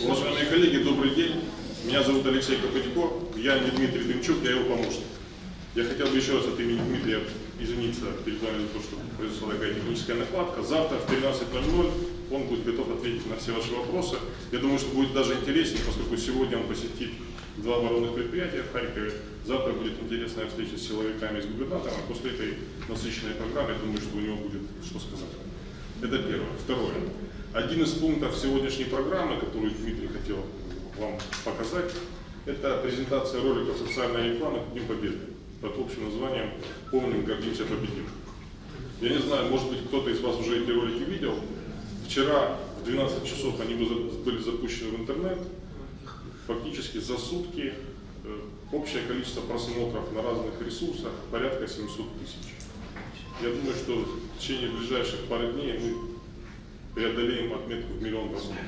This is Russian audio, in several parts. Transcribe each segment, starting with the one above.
Уважаемые коллеги, добрый день. Меня зовут Алексей Копытько, я не Дмитрий Дымчук, я его помощник. Я хотел бы еще раз от имени Дмитрия извиниться перед вами за то, что произошла такая техническая накладка. Завтра в 13.00 он будет готов ответить на все ваши вопросы. Я думаю, что будет даже интереснее, поскольку сегодня он посетит два оборонных предприятия в Харькове. Завтра будет интересная встреча с силовиками и с губернатором. А после этой насыщенной программы, я думаю, что у него будет что сказать. Это первое. Второе. Один из пунктов сегодняшней программы, который Дмитрий хотел вам показать, это презентация ролика социальной рекламы к Дню Победы под общим названием «Помним, гордимся, победим». Я не знаю, может быть, кто-то из вас уже эти ролики видел. Вчера в 12 часов они были запущены в интернет. Фактически за сутки э, общее количество просмотров на разных ресурсах порядка 700 тысяч. Я думаю, что в течение ближайших пары дней мы преодолеем отметку в миллион просмотров.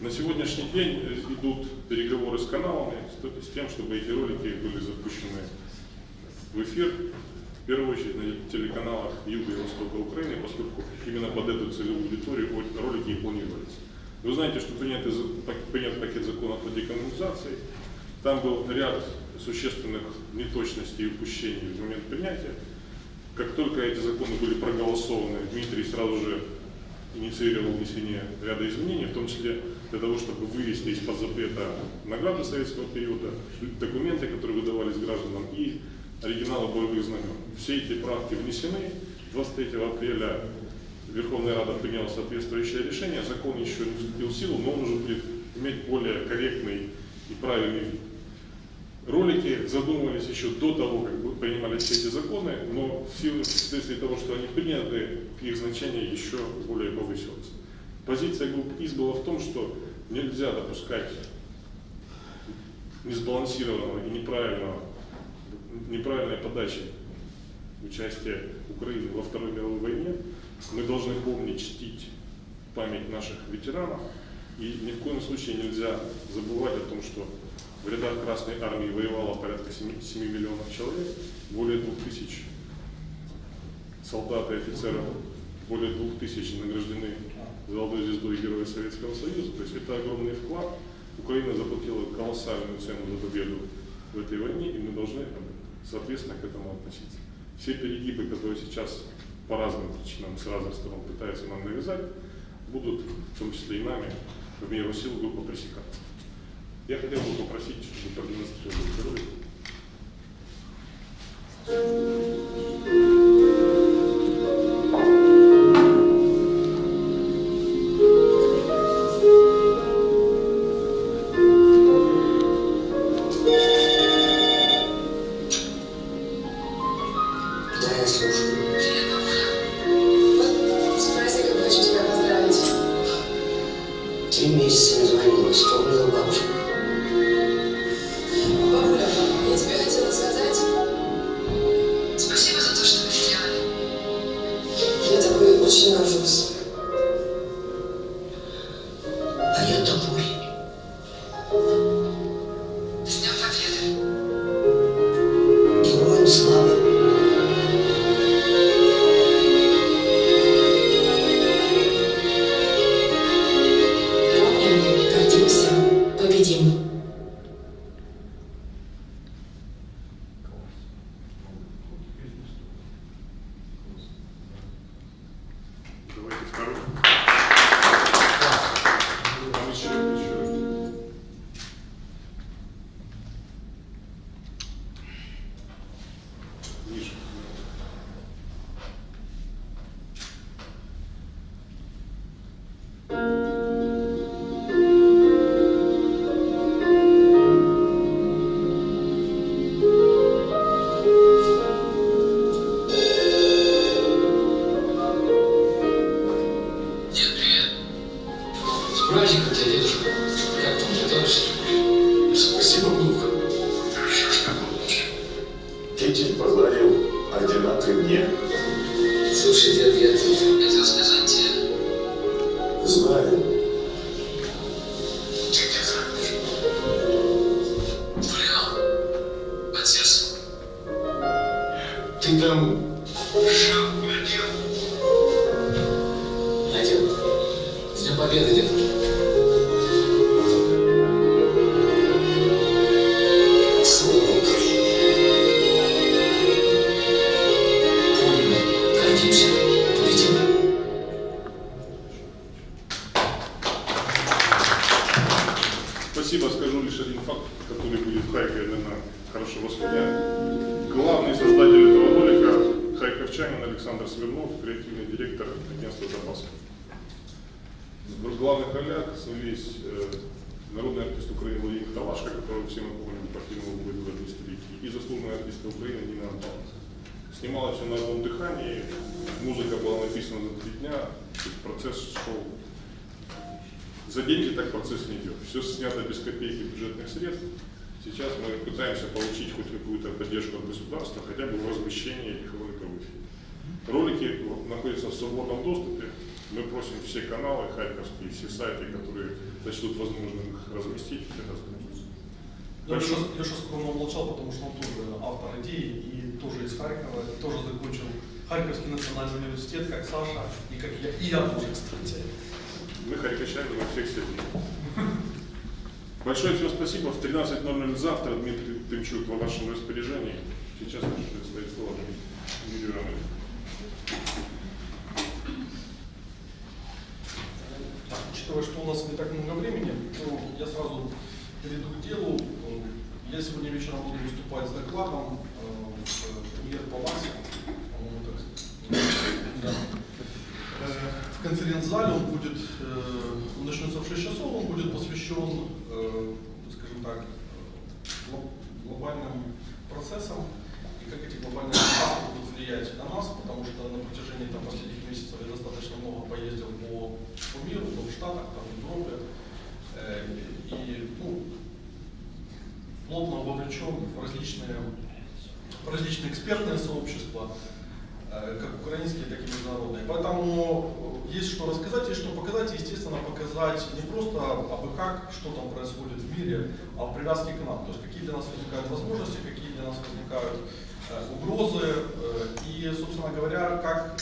На сегодняшний день идут переговоры с каналами с тем, чтобы эти ролики были запущены в эфир, в первую очередь на телеканалах Юга и Востока Украины, поскольку именно под эту целевую аудиторию ролики и планируются. Вы знаете, что принят, принят пакет законов о декоммунизации. Там был ряд существенных неточностей и упущений в момент принятия. Как только эти законы были проголосованы, Дмитрий сразу же инициировал внесение ряда изменений, в том числе для того, чтобы вывести из-под запрета награды советского периода, документы, которые выдавались гражданам, и оригиналы боевых знамен. Все эти правки внесены. 23 апреля Верховная Рада приняла соответствующее решение. Закон еще не вступил в силу, но он уже будет иметь более корректный и правильный вид. Ролики задумывались еще до того, как принимались все эти законы, но в силу вследствие того, что они приняты, их значение еще более повысилось. Позиция группы ИС была в том, что нельзя допускать несбалансированного и неправильного, неправильной подачи участия Украины во Второй мировой войне. Мы должны помнить, чтить память наших ветеранов, и ни в коем случае нельзя забывать о том, что в рядах Красной Армии воевало порядка 7, 7 миллионов человек, более 2000 солдат и офицеров, более 2000 награждены Золотой звездой Героя Советского Союза. То есть это огромный вклад. Украина заплатила колоссальную цену за победу в этой войне, и мы должны соответственно к этому относиться. Все перегибы, которые сейчас по разным причинам с разных сторон пытаются нам навязать, будут, в том числе и нами, в меру сил группа пресекаться. Я хотел бы попросить, чтобы продемонстрировали ролик. Три месяца не звонила, вспомнила бабушку. всегда. Ролях снялись э, народный артист Украины Владимир Талашко, которого все мы помним по фильму «Бой в старики», и заслуженная артистка Украины Нина Антонова. Снималось все на одном дыхании, музыка была написана за три дня, то есть процесс шел. За деньги так процесс не идет. Все снято без копейки бюджетных средств. Сейчас мы пытаемся получить хоть какую-то поддержку от государства, хотя бы в размещении этих роликов в эфире. Ролики находятся в свободном доступе. Мы просим все каналы харьковские, все сайты, которые сочтут возможным их разместить, это сейчас, я сейчас скромно молчал, потому что он тоже автор идеи и тоже из Харькова, и тоже закончил Харьковский национальный университет, как Саша, и как я, и я тоже, кстати. Мы харьковчане на всех сидим. Большое всем спасибо. В 13.00 завтра Дмитрий Тымчук в вашем распоряжении. Сейчас предстоит слово Юрию Романовичу. Так, учитывая, что у нас не так много времени, то я сразу перейду к делу. Э, Я сегодня вечером буду выступать с докладом э, в премьер палате. По-моему, так. Да. Э, В конференц-зале он будет, э, он начнется в 6 часов, он будет посвящен, э, скажем так, э, гло- глобальным процессам и как эти глобальные процессы будут влиять на нас, потому что на протяжении там, последних месяцев я достаточно много поездил по, по миру, то в Штатах, там, в Европе, э, и ну, плотно вовлечен в различные, в различные экспертные сообщества, э, как украинские, так и международные. Поэтому э, есть что рассказать, есть что показать, и, естественно, показать не просто абы как, что там происходит в привязке к нам. То есть какие для нас возникают возможности, какие для нас возникают э, угрозы, э, и, собственно говоря, как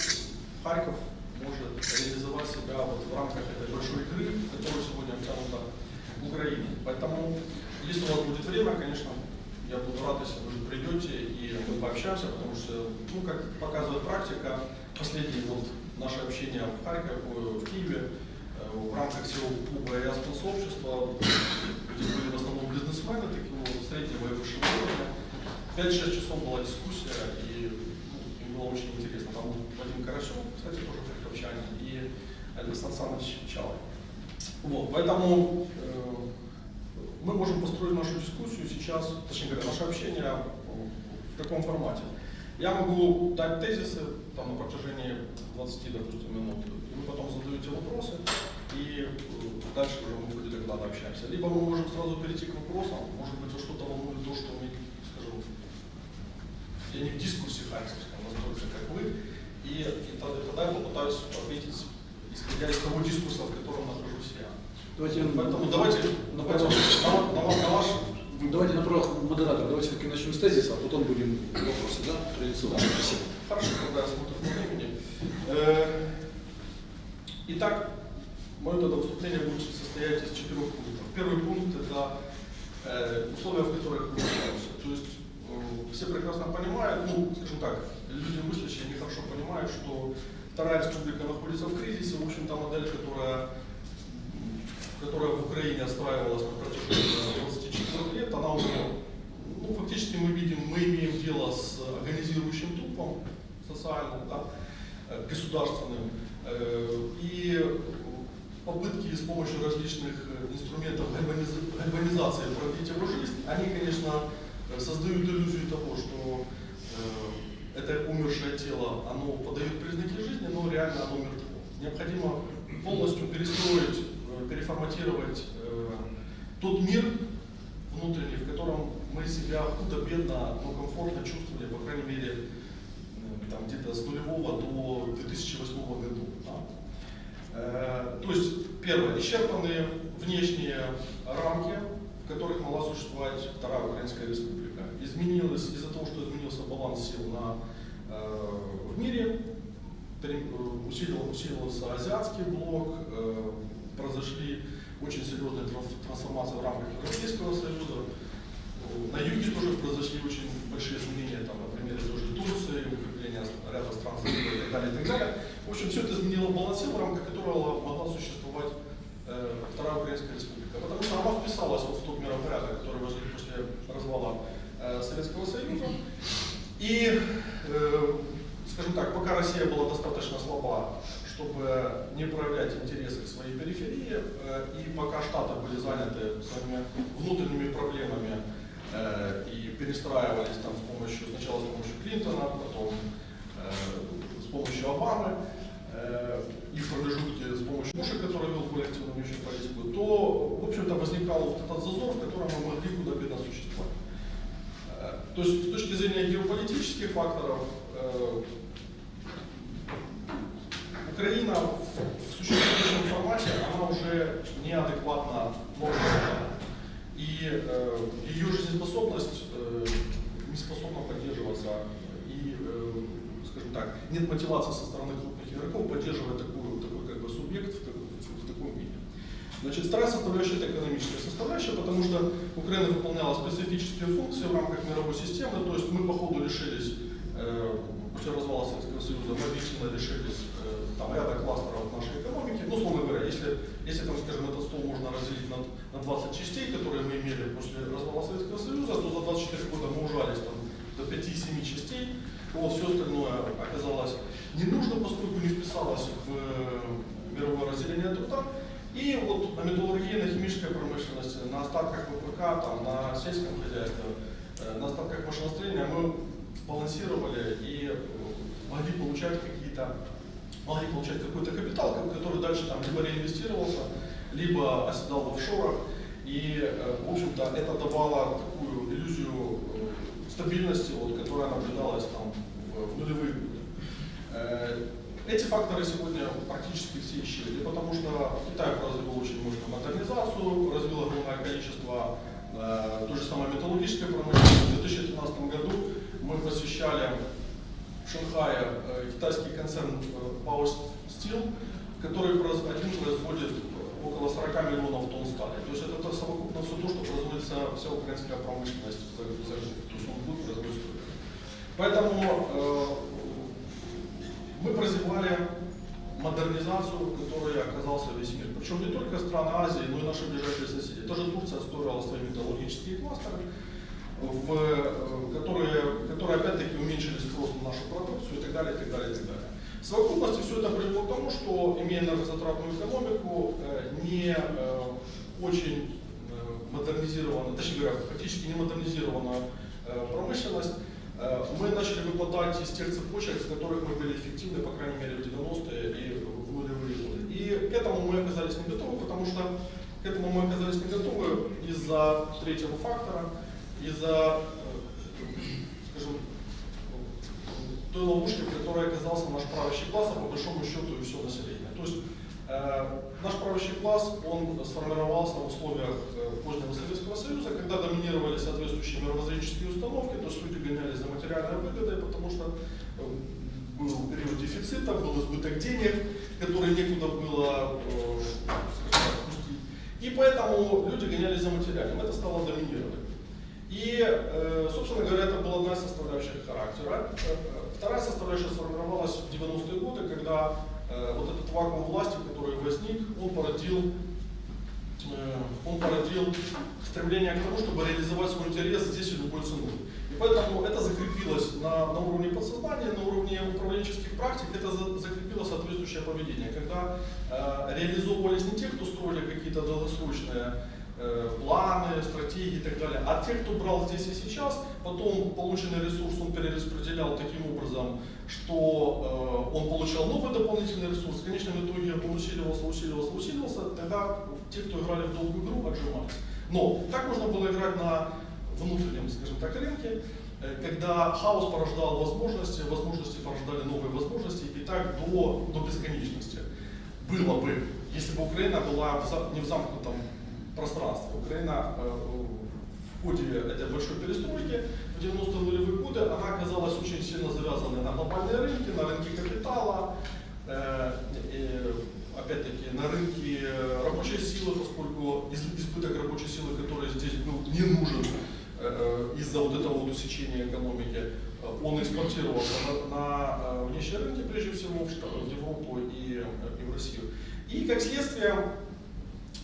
Харьков может реализовать себя вот в рамках этой большой игры, которая сегодня втянута в Украине. Поэтому, если у вас будет время, конечно, я буду рад, если вы придете и мы пообщаемся, потому что, ну, как показывает практика, последнее вот наше общение в Харькове, в Киеве, э, в рамках всего клуба и сообщества, где были в основном бизнесмены, такого среднего и высшего уровня. 5-6 часов была дискуссия, и ну, им было очень интересно. Там был Вадим Карасев, кстати, тоже харьковчанин, и Александр Александрович Чалый. Вот, поэтому э, мы можем построить нашу дискуссию сейчас, точнее говоря, наше общение в таком формате. Я могу дать тезисы там, на протяжении 20, допустим, минут, и вы потом задаете вопросы, и э, дальше уже мы в ходе доклада общаемся. Либо мы можем сразу перейти к вопросам, может быть, что-то волнует то, что мы, скажем, я не в дискуссии харьковском настолько, как вы, и, и тогда, тогда я попытаюсь ответить, исходя из того дискурса, в котором нахожусь я. Давайте, Поэтому давайте, давайте на, на, на, на ваш давайте на правах модератора, давайте все-таки начнем с тезиса, а потом будем вопросы, да, традиционно. Спасибо. Хорошо, смотрю по времени. Э, Итак, мое тогда выступление будет состоять из четырех пунктов. Первый пункт – это э, условия, в которых мы находимся. То есть э, все прекрасно понимают, ну, скажем так, люди мыслящие, они хорошо понимают, что Вторая республика находится в кризисе. В общем-то, модель, которая, которая в Украине отстраивалась на протяжении 24 лет, она уже, ну, фактически мы видим, мы имеем дело с организирующим трупом социальным, да, э, государственным. Э, И попытки с помощью различных э, инструментов гальваниз- гальванизации продлить его жизнь, они, конечно, создают иллюзию того, что это умершее тело, оно подает признаки жизни, но реально оно мертво. Необходимо полностью перестроить, переформатировать э, тот мир внутренний, в котором мы себя худо-бедно, но комфортно чувствовали, по крайней мере, э, там где-то с нулевого до 2008 года. да. Э, То есть, первое, исчерпаны внешние рамки, в которых могла существовать Вторая Украинская Республика. Изменилось, из-за того, что изменился баланс сил на, э, в мире, э, усилил- усилился азиатский блок, э, произошли очень серьезные тран- трансформации в рамках Европейского Союза. На юге тоже произошли очень большие изменения, там, на примере той же Турции, укрепления ряда стран и так далее, и так далее. В общем, все это изменило баланс сил, в рамках которого могла существовать э, Вторая Украинская Республика. Потому что она вписалась вот в э, и пока Штаты были заняты своими внутренними проблемами э, и перестраивались там с помощью, сначала с помощью Клинтона, потом э, с помощью Обамы, э, и в промежутке с помощью Буша, который вел более активную внешнюю политику, то, в общем-то, возникал вот этот зазор, в котором мы могли худо-бедно существовать. Э, То есть с точки зрения геополитических факторов, э, Украина в существующем формате, она уже неадекватна новым реалиям. И э, ее жизнеспособность э, не способна поддерживаться. И, э, скажем так, нет мотивации со стороны крупных игроков поддерживать такую, такой как бы, субъект в, таком- в таком виде. Значит, вторая составляющая это экономическая составляющая, потому что Украина выполняла функции в рамках мировой системы, то есть мы по ходу лишились, э, после развала Советского Союза, мы объективно лишились э, там, ряда кластеров нашей экономики. Ну, условно говоря, если, если там, скажем, этот стол можно разделить на, на 20 частей, которые мы имели после развала Советского Союза, то за 24 года мы ужались там, до 5-7 частей, вот, все остальное оказалось не нужно, поскольку не вписалось в э, мировое разделение труда. И вот на металлургии, на химической промышленности, на остатках ВПК, там, на сельском хозяйстве, на остатках машиностроения мы балансировали и э, могли получать какие-то, могли получать какой-то капитал, ко- который дальше там либо реинвестировался, либо оседал в офшорах. И, э, в общем-то, это давало такую иллюзию э, стабильности, вот, которая наблюдалась там в, нулевые годы. Э, Эти факторы сегодня практически все исчезли, потому что Китай развил очень мощную модернизацию, развил огромное количество э, той же самой металлургической промышленности. В 2013 году мы посещали в Шанхае э, китайский концерн э, Power Steel, который один производит около 40 миллионов тонн стали. То есть это то совокупно все то, что производит вся, украинская промышленность за, за. То есть он будет производить. Поэтому э, мы прозевали модернизацию, которой оказался весь мир. Причем не только страны Азии, но и наши ближайшие соседи. Тоже Турция строила свои металлургические кластеры, в, э, которые, которые опять-таки уменьшили спрос на нашу продукцию и так далее, и так далее, и так далее. В совокупности все это привело к тому, что, имея энергозатратную экономику, э, не э, очень модернизированную, точнее говоря, практически не модернизированную э, промышленность, мы начали выпадать из тех цепочек, с которых мы были эффективны, по крайней мере, в 90-е и в нулевые годы. И к этому мы оказались не готовы, потому что к этому мы оказались не готовы из-за третьего фактора, из-за, э, скажем, той ловушки, в которой оказался наш правящий класс, а по большому счету и все население. То есть э, наш правящий класс, он сформировался в условиях э, позднего Советского Союза, когда доминировали соответствующие мировоззренческие установки, то есть люди гонялись за материальной выгодой, потому что э, был период дефицита, был избыток денег, который некуда было э, скажем так, пустить. И поэтому люди гонялись за материальным, это стало доминировать. И, э, собственно говоря, это была одна из составляющих характера. Э, э, Вторая составляющая сформировалась в 90-е годы, когда э, вот этот вакуум власти, который возник, он породил, э, он породил стремление к тому, чтобы реализовать свой интерес здесь и любой ценой. И поэтому это закрепилось на, на уровне подсознания, на уровне управленческих практик, это за- закрепило соответствующее поведение, когда э, реализовывались не те, кто строили какие-то долгосрочные э, планы, стратегии и так далее. А те, кто брал здесь и сейчас, потом полученный ресурс он перераспределял таким образом, что э, он получал новый дополнительный ресурс. В конечном итоге он усиливался, усиливался, усиливался. Тогда те, кто играли в долгую игру, отжимались. Но так можно было играть на внутреннем, скажем так, рынке, э, когда хаос порождал возможности, возможности порождали новые возможности, и так до, до бесконечности. Было бы, если бы Украина была в не в замкнутом пространстве. Украина э, в ходе этой большой перестройки в 90-е нулевые годы, она оказалась очень сильно завязанной на глобальные рынки, на рынке капитала, э, опять-таки на рынке рабочей силы, поскольку из- избыток рабочей силы, который здесь был не нужен э, из-за вот этого вот усечения экономики, он экспортировался на, на внешние рынки, прежде всего в, Европу и, и в Россию. И как следствие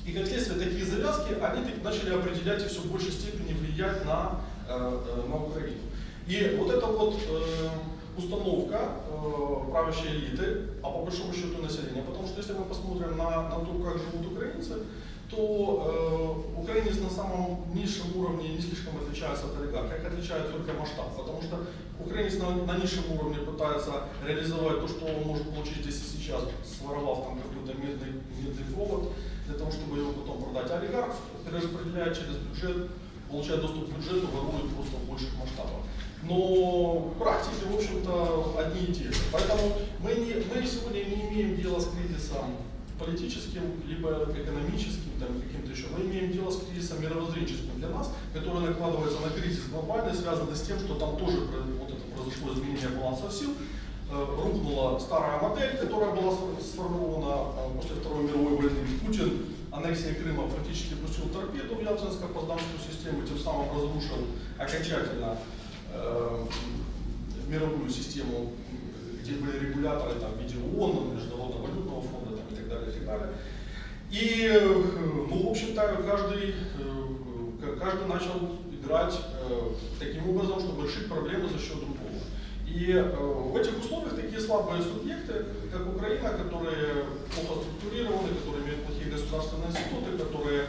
и как следствие такие завязки, они начали определять и все в большей степени влиять на, э, э, на Украину. И вот это вот э, установка э, правящей элиты, а по большому счету населения. Потому что если мы посмотрим на, на то, как живут украинцы, то э, украинец на самом низшем уровне не слишком отличается от олигарха, их отличает только масштаб, потому что украинец на, на низшем уровне пытается реализовать то, что он может получить здесь и сейчас, своровав там какой-то медный, медный провод, для того, чтобы его потом продать. Олигарх перераспределяет через бюджет, получает доступ к бюджету, ворует просто в больших масштабах. Но практики, в общем-то, одни и те же. Поэтому мы, не, мы сегодня не имеем дела с кризисом политическим, либо экономическим, там, каким-то еще. Мы имеем дело с кризисом мировоззренческим для нас, который накладывается на кризис глобальный, связанный с тем, что там тоже вот это произошло изменение баланса сил, Э, рухнула старая модель, которая была сфор- сформирована э, после Второй мировой войны. Путин аннексией Крыма фактически пустил торпеду в Ялтинско-Поздамскую систему, тем самым разрушил окончательно э, мировую систему, где были регуляторы там, в виде ООН, Международного валютного фонда там, и так далее, и так далее. И, ну, в общем-то, каждый, э, каждый начал играть э, таким образом, чтобы решить проблему за счет другого. И э, в этих условиях такие слабые субъекты, как Украина, которые плохо структурированы, которые государственные институты, которые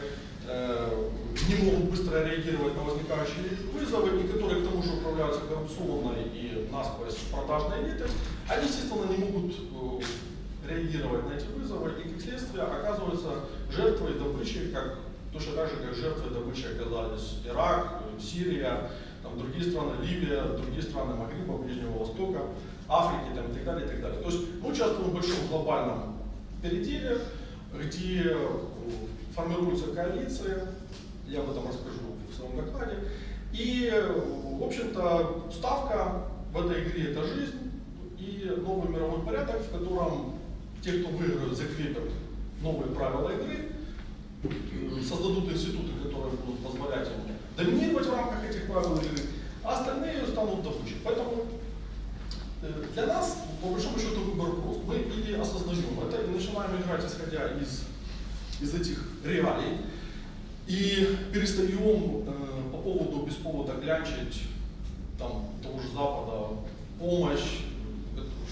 э, не могут быстро реагировать на возникающие вызовы, и которые к тому же управляются коррупционной и насквозь продажной элитой, они, естественно, не могут э, реагировать на эти вызовы, и как следствие оказываются жертвой добычи, как точно так же, как жертвой добычи оказались Ирак, Сирия, там, другие страны, Ливия, другие страны Магриба, Ближнего Востока, Африки там, и так далее, и так далее. То есть мы участвуем в большом глобальном переделе, где э, формируются коалиции, я об этом расскажу в своем докладе. И, в общем-то, ставка в этой игре – это жизнь и новый мировой порядок, в котором те, кто выиграют, закрепят новые правила игры, создадут институты, которые будут позволять им доминировать в рамках этих правил игры, а остальные станут добычей. Поэтому для нас, по большому счету, выбор прост. Мы или осознаем это и начинаем играть, исходя из, из этих реалий, и перестаем э, по поводу, без повода клянчить там, того же Запада помощь,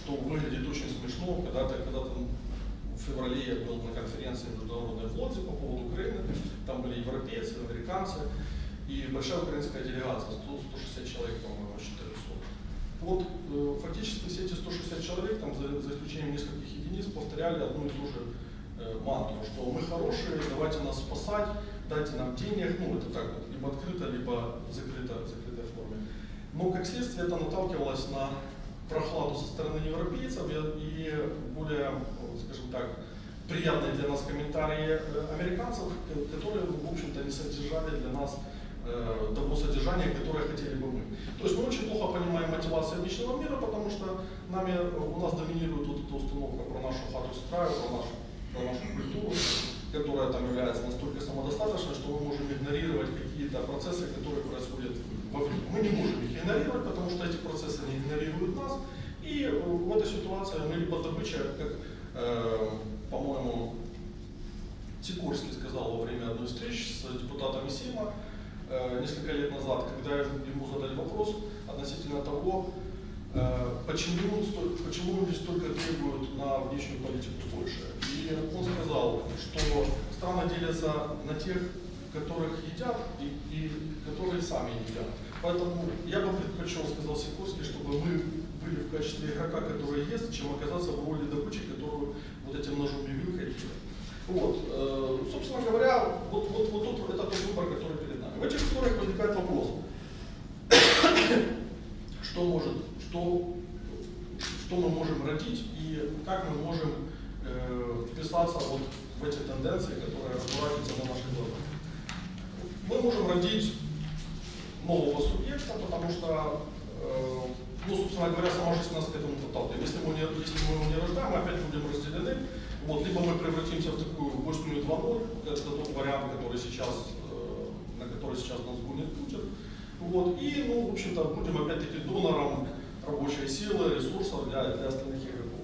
что выглядит очень смешно, когда-то, когда-то в феврале я был на конференции международной в Лодзе по поводу Украины, там были европейцы, американцы и большая украинская делегация, 100, 160 человек, по-моему, 400. Вот э, фактически все эти 160 человек, там, за, за исключением нескольких единиц, повторяли одну и ту же э, мантру, что мы хорошие, давайте нас спасать, дайте нам денег, ну это так вот, либо открыто, либо закрыто, в закрытой форме. Но как следствие это наталкивалось на прохладу со стороны европейцев и более, э, скажем так, приятные для нас комментарии э, американцев, ко- которые, в общем-то, не содержали для нас э, того содержания, которое хотели бы мы. То есть мы очень плохо понимаем мотивацию внешнего мира, потому что нами, э, у нас доминирует вот эта установка про нашу хату с краю, про нашу, про нашу культуру, которая там является настолько самодостаточной, что мы можем игнорировать какие-то процессы, которые происходят вовне. Мы не можем их игнорировать, потому что эти процессы не игнорируют нас. И э, в этой ситуации мы либо добыча, как, э, по-моему, Сикорский сказал во время одной встречи с депутатами Сейма несколько лет назад, когда ему задали вопрос относительно того, э, почему, почему люди столько требуют на внешнюю политику Польши. И он сказал, что страны делятся на тех, которых едят и, и которые сами едят. Поэтому я бы предпочел, сказал Сикорский, чтобы мы были в качестве игрока, который ест, чем оказаться в роли добычи, которую вот этим ножом и вилкой едят. Вот, э, собственно говоря, вот, вот, вот тут это тот выбор, который перед нами. В этих условиях возникает вопрос, что может, что, что мы можем родить и как мы можем э, вписаться вот в эти тенденции, которые разворачиваются на наших глазах. Мы можем родить нового субъекта, потому что, э, ну, собственно говоря, сама жизнь нас к этому подталкивает. Если мы, не, если мы его не рождаем, мы опять будем разделены. Вот, либо мы превратимся в такую Боснию 2.0, это тот вариант, который сейчас, э, на который сейчас нас гонит Путин. Вот, и, ну, в общем-то, будем опять-таки донором рабочей силы, ресурсов для, для остальных игроков.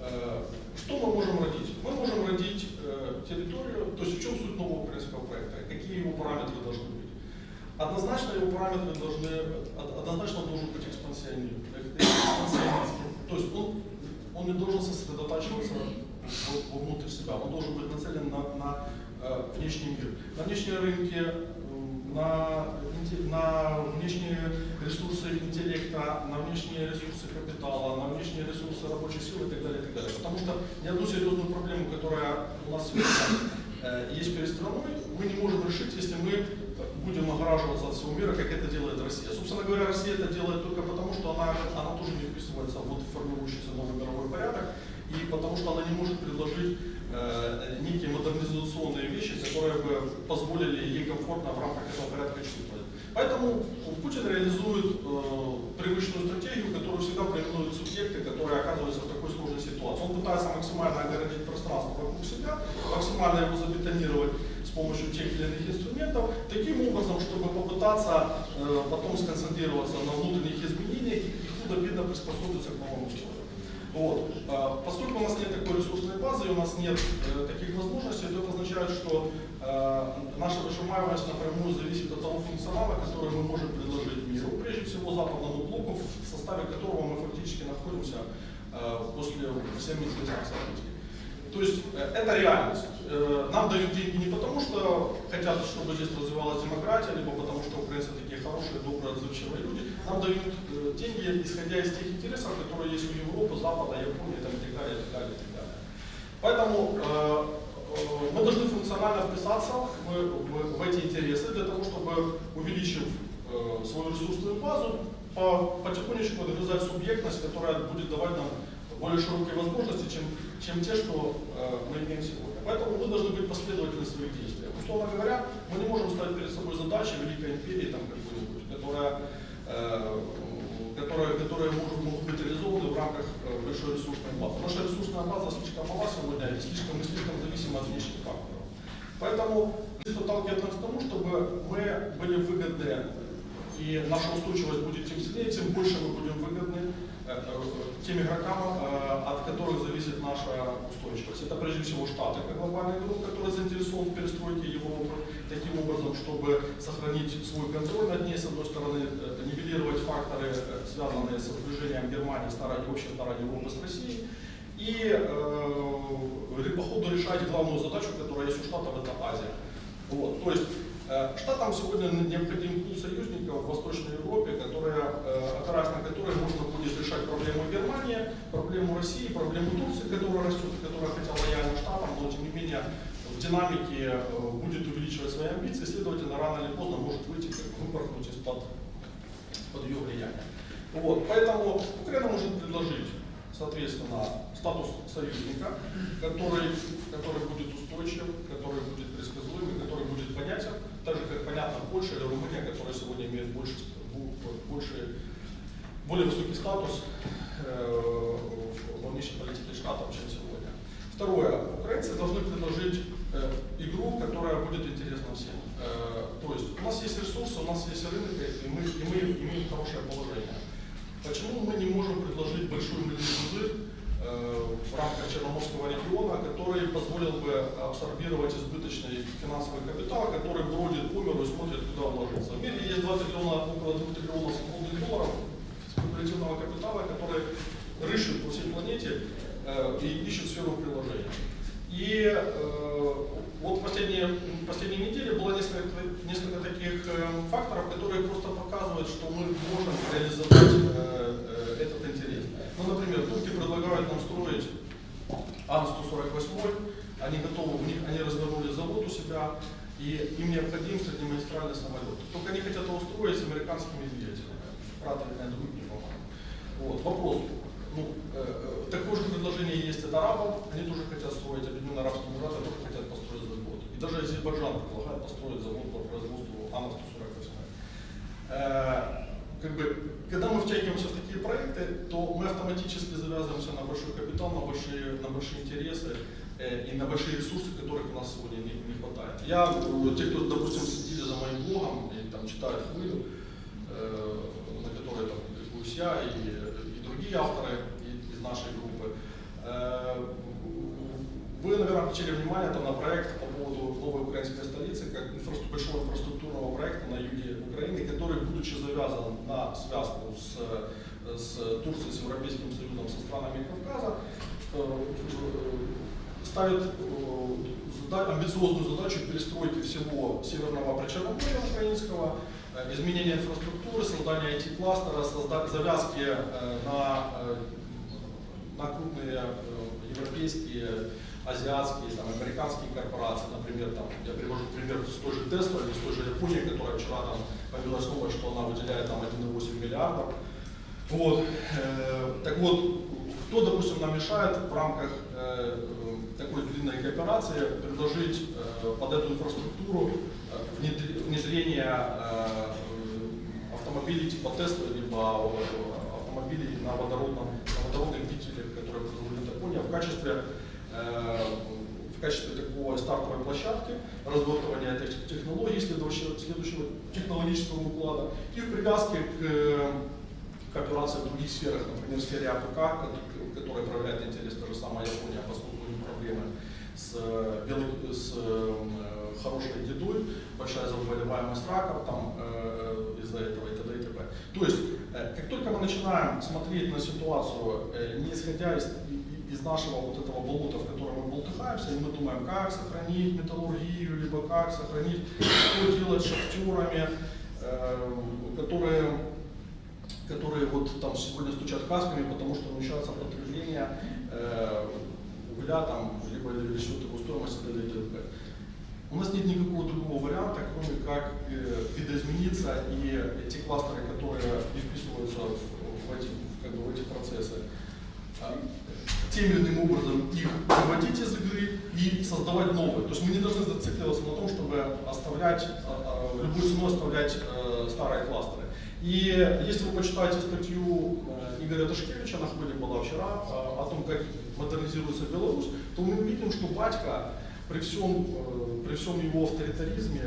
Э, Что мы можем родить? Мы можем родить э, территорию, то есть в чем суть нового украинского проекта, какие его параметры должны быть. Однозначно его параметры должны, од- однозначно должен быть экспансионизм, э. То есть он, он не должен сосредотачиваться вовнутрь себя, он должен быть нацелен на, на внешний мир. На внешнем рынке, м, на, на внешние интеллекта, на внешние ресурсы капитала, на внешние ресурсы рабочей силы и так далее, и так далее. Потому что ни одну серьезную проблему, которая у нас э, есть перед страной, мы не можем решить, если мы будем огораживаться от всего мира, как это делает Россия. Собственно говоря, Россия это делает только потому, что она, она тоже не вписывается в вот формирующийся новый мировой порядок, и потому что она не может предложить э, некие модернизационные вещи, которые бы позволили ей комфортно в рамках этого порядка чувствовать. Поэтому Путин реализует э, привычную стратегию, которую всегда проименуют субъекты, которые оказываются в такой сложной ситуации. Он пытается максимально огородить пространство вокруг себя, максимально его забетонировать с помощью тех или иных инструментов, таким образом, чтобы попытаться э, потом сконцентрироваться на внутренних изменениях и худо-бедно приспособиться к новым условиям. Вот. А, Поскольку у нас нет такой ресурсной базы, и у нас нет э, таких возможностей, то это означает, что э, наша выжимаемость напрямую зависит от того функционала, который мы можем предложить миру, прежде всего западному блоку, в составе которого мы фактически находимся э, после всем известных событий. То есть э, это реальность. Э, Нам дают деньги не потому, что хотят, чтобы здесь развивалась демократия, либо потому, что украинцы такие хорошие, добрые, отзывчивые люди. Нам дают деньги, исходя из тех интересов, которые есть у Европы, Запада, Японии там, и так далее, и так далее, и так далее. Поэтому э, мы должны функционально вписаться в, в- в эти интересы для того, чтобы, увеличив э, свою ресурсную базу, по- потихонечку догрызать субъектность, которая будет давать нам более широкие возможности, чем, чем те, что э, мы имеем сегодня. Поэтому мы должны быть последовательны в своих действиях. Условно говоря, мы не можем ставить перед собой задачи Великой империи там какой-нибудь, которая, э, которая, которые могут, могут быть реализованы в рамках э, большой ресурсной базы. Наша ресурсная база слишком мала сегодня, и слишком, мы слишком зависимы от внешних факторов. Поэтому это подталкивает нас к тому, чтобы мы были выгодны, и наша устойчивость будет тем сильнее, тем больше мы будем выгодны э, тем игрокам, э, от которых зависит наша устойчивость. Это прежде всего Штаты, как глобальный игрок, который заинтересован в перестройке Европы, таким образом, чтобы сохранить свой контроль над ней, с одной стороны, э, нивелировать факторы, связанные со сближением Германии, старой, вообще старой Европы с Россией, и э, по ходу решать главную задачу, которая есть у Штатов, это Азия. Вот. То есть Штатам сегодня необходим пул союзников в Восточной Европе, которая, э, на которые можно будет решать проблему Германии, проблему России, проблему Турции, которая растет, которая хотя лояльна Штатам, но тем не менее в динамике э, будет увеличивать свои амбиции, следовательно, рано или поздно может выйти, как выпорхнуть из-под под ее влиянием. Вот, поэтому Украина может предложить, соответственно, статус союзника, который, который будет устойчив, который будет предсказуемый, который будет понятен, так же как понятно Польша или Румыния, которая сегодня имеет больше, больше, более высокий статус э, во внешней политике штатов, чем сегодня. Второе. Украинцы должны предложить э, игру, которая будет интересна всем. Э, то есть у нас есть ресурсы, у нас есть рынок, и мы, и мы имеем хорошее положение. Почему мы не можем предложить большой мыльный пузырь в рамках Черноморского региона, который позволил бы абсорбировать избыточный финансовый капитал, который бродит по миру и смотрит, куда вложиться. В мире есть 2 триллиона, около 2 триллионов свободных долларов спекулятивного капитала, который рыщет по всей планете э, и ищет сферу приложения. И э, вот в последние, последние недели было несколько, несколько таких э, факторов, которые просто показывают, что мы можем реализовать э, э, этот интерес. Ну, например, турки предлагают нам строить Ан-148, они готовы, у них, они развернули завод у себя, и им необходим среднемагистральный самолет. Только они хотят его строить с американскими двигателями. Pratt and Whitney, по-моему. Вот, вопрос. Ну, э, э, такое же предложение есть от арабов, они тоже хотят строить, Объединенные Арабские Эмираты тоже хотят построить завод. И даже Азербайджан предлагает построить завод по производству Ан-148. Э, как бы, когда мы втягиваемся в такие проекты, то мы автоматически завязываемся на большой капитал, на большие, на большие интересы и на большие ресурсы, которых у нас сегодня не, не хватает. Я, э, те, кто, допустим, следили за моим блогом и там читают хвылю, э, на которой там публикуюсь я и, и другие авторы из нашей группы, э, вы, наверное, обратили внимание там, на проект по поводу новой украинской столицы, как инфраструк- большого инфраструктурного проекта на юге Украины, который, будучи завязан на связку с э, с Турцией, с Европейским Союзом, со странами Кавказа, э, э, ставит э, амбициозную задачу перестройки всего Северного Причерноморья украинского, э, изменения инфраструктуры, создания IT-кластера, завязки э, на, на крупные европейские, азиатские, там, американские корпорации, например, там, я привожу пример с той же Tesla или с той же Японии, которая вчера там появилась новость, что она выделяет там 1,8 миллиардов. Вот. так вот, кто, допустим, нам мешает в рамках э, такой длинной кооперации предложить э, под эту инфраструктуру э, внедр- внедрение автомобилей типа Tesla, либо автомобилей на водородном, на водородных двигателях, которые производит Япония, в качестве в качестве такой стартовой площадки развертывания этих технологий, следующего, следующего технологического уклада и в привязке к кооперации в других сферах, например, в сфере АПК, ко- которая проявляет интерес та же самая Япония, поскольку у них проблемы с, э, белой- с э, хорошей едой, большая заболеваемость раком там, э, из-за этого и т.д. и т.п. То есть, э, как только мы начинаем смотреть на ситуацию, э, не исходя из, из нашего вот этого болота, в котором мы болтыхаемся, и мы думаем, как сохранить металлургию, либо как сохранить, что делать с шахтерами, э, которые которые вот там сегодня стучат касками, потому что уменьшается потребление э, угля, там, либо речет его стоимость и т.д. и. У нас нет никакого другого варианта, кроме как э, видоизмениться и те кластеры, которые не вписываются в, в эти, как бы, в эти процессы, а, тем или иным образом их выводить из игры и создавать новые. То есть мы не должны зацикливаться на том, чтобы оставлять, а, а, любой ценой оставлять э, старые кластеры. И если вы почитаете статью э, Игоря Ташкевича, на хвиле была вчера, э, о том, как модернизируется Беларусь, то мы увидим, что батька при всем, э, при всем его авторитаризме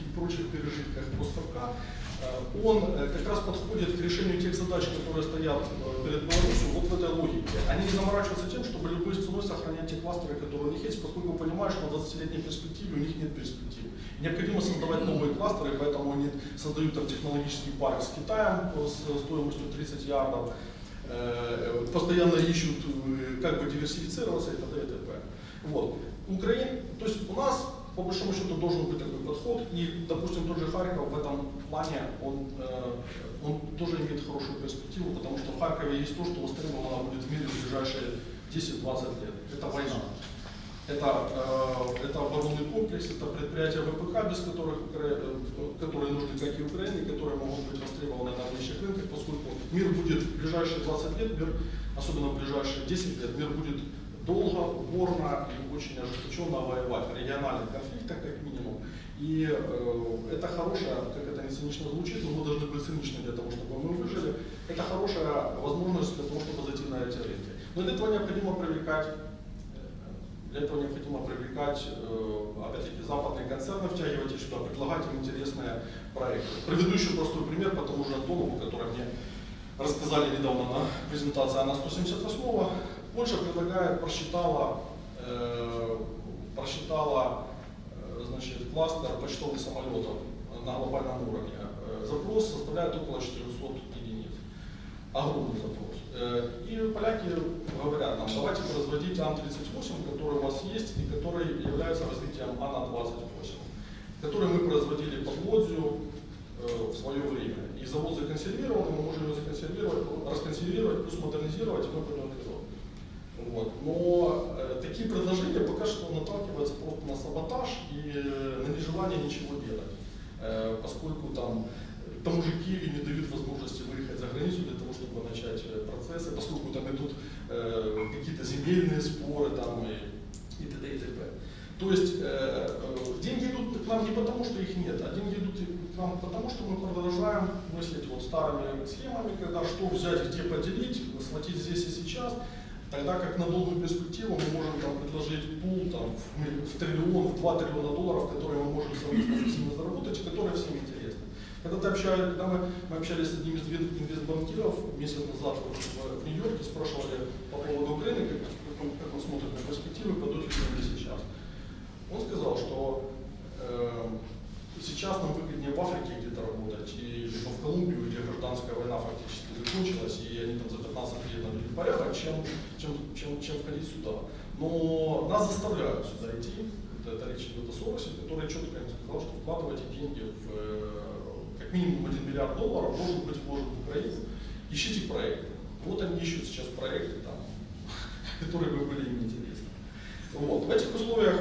и прочих пережитках поставка, э, он э, как раз подходит к решению тех задач, которые стоят перед Беларусью вот в этой логике. Они не заморачиваются тем, чтобы любой ценой сохранять те кластеры, которые у них есть, поскольку понимают, что на 20-летней перспективе у них нет перспективы. Необходимо создавать новые кластеры, поэтому они создают там технологический парк с Китаем с стоимостью 30 ярдов, постоянно ищут, как бы диверсифицироваться и т.д. и т.п. Вот. Украин, то есть у нас по большому счету должен быть такой подход, и, допустим, тот же Харьков в этом плане, он, э, он тоже имеет хорошую перспективу, потому что в Харькове есть то, что востребовано будет в мире в ближайшие 10-20 лет. Это война. Это, э, это оборонный комплекс, это предприятия ВПК, без которых, э, которые нужны как и Украине, которые могут быть востребованы на внешних рынках, поскольку мир будет в ближайшие 20 лет, мир, особенно в ближайшие 10 лет, мир будет долго, упорно и очень ожесточенно воевать в региональных конфликтах, как минимум. И э, это хорошая, как это не цинично звучит, но мы должны быть циничны для того, чтобы мы выжили. Это хорошая возможность для того, чтобы зайти на эти рынки. Но для этого необходимо привлекать э, для этого необходимо привлекать, э, опять-таки, западные концерны, втягивать их сюда, предлагать им интересные проекты. Приведу еще простой пример по тому же Антонову, который мне рассказали недавно на презентации АНА 178 Польша предлагает, просчитала, э, просчитала э, значит, кластер почтовых самолетов на глобальном уровне. Э, Запрос составляет около 400 единиц. Огромный запрос. Э, И поляки говорят нам, давайте производить Ан-38, который у вас есть и который является развитием Ана-28, который мы производили под Лодзию в свое время. И завод законсервирован, мы можем его законсервировать, расконсервировать, плюс модернизировать, и мы. Вот. Но э, такие предложения пока что наталкиваются просто на саботаж и э, на нежелание ничего делать. Э, поскольку там э, тому же Киеве не дают возможности выехать за границу для того, чтобы начать э, процессы, поскольку там идут э, какие-то земельные споры там, и, и т.д. и т.п. То есть э, э, деньги идут к нам не потому, что их нет, а деньги идут к нам потому, что мы продолжаем мыслить вот старыми схемами, когда что взять, где поделить, схватить здесь и сейчас, Тогда как на долгую перспективу мы можем там, предложить пул там, в, в триллион, в 2 триллиона долларов, которые мы можем совместно заработать, которые всем интересны. Когда, ты общались, когда мы, мы общались с одним из инвест- инвестбанкиров месяц назад в, в- Нью-Йорке, спрашивали по поводу Украины, как, как, он, как он смотрит на перспективы, пойдут ли они сейчас. Он сказал, что э, сейчас нам выгоднее в Африке где-то работать, и, либо в Колумбию, где гражданская война фактически кончилась, и они там за 15 лет навели порядок, чем, чем, чем, чем входить сюда. Но нас заставляют сюда идти, это, это речь идет о Соросе, который четко им сказал, что вкладывайте деньги в э, как минимум 1 миллиард долларов должен быть вложен в Украину, ищите проекты. Вот они ищут сейчас проекты, там, которые бы были им интересны. Вот. В этих условиях,